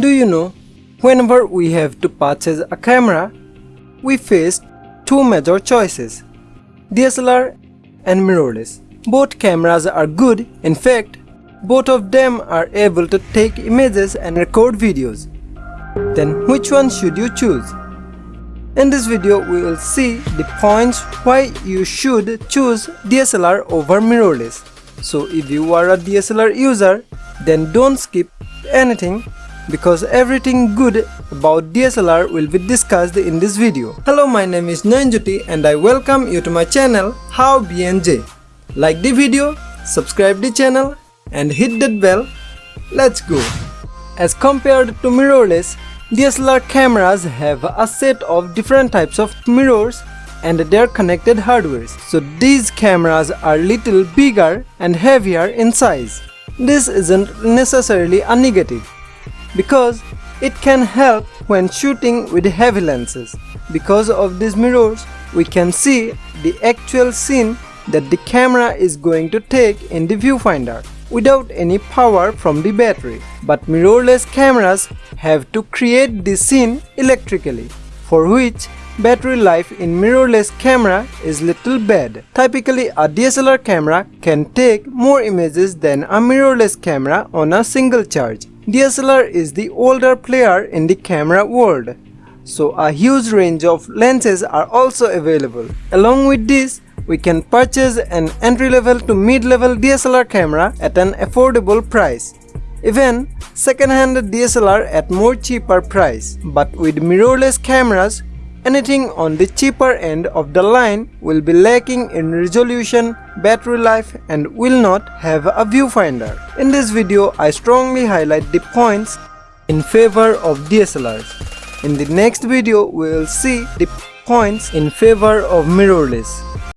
Do you know, whenever we have to purchase a camera, we face two major choices, DSLR and mirrorless. Both cameras are good, in fact, both of them are able to take images and record videos. Then which one should you choose? In this video, we will see the points why you should choose DSLR over mirrorless. So if you are a DSLR user, then don't skip anything because everything good about DSLR will be discussed in this video. Hello, my name is Nayanjyoti and I welcome you to my channel How BNJ. Like the video, subscribe the channel and hit that bell. Let's go. As compared to mirrorless, DSLR cameras have a set of different types of mirrors and their connected hardwares. So these cameras are little bigger and heavier in size. This isn't necessarily a negative because it can help when shooting with heavy lenses. Because of these mirrors, we can see the actual scene that the camera is going to take in the viewfinder without any power from the battery. But mirrorless cameras have to create the scene electrically, for which battery life in mirrorless camera is little bad. Typically a DSLR camera can take more images than a mirrorless camera on a single charge. DSLR is the older player in the camera world, so a huge range of lenses are also available. Along with this, we can purchase an entry-level to mid-level DSLR camera at an affordable price. Even second-hand DSLR at more cheaper price. But with mirrorless cameras, anything on the cheaper end of the line will be lacking in resolution, battery life and will not have a viewfinder. In this video, I strongly highlight the points in favor of DSLRs. In the next video, we will see the points in favor of mirrorless.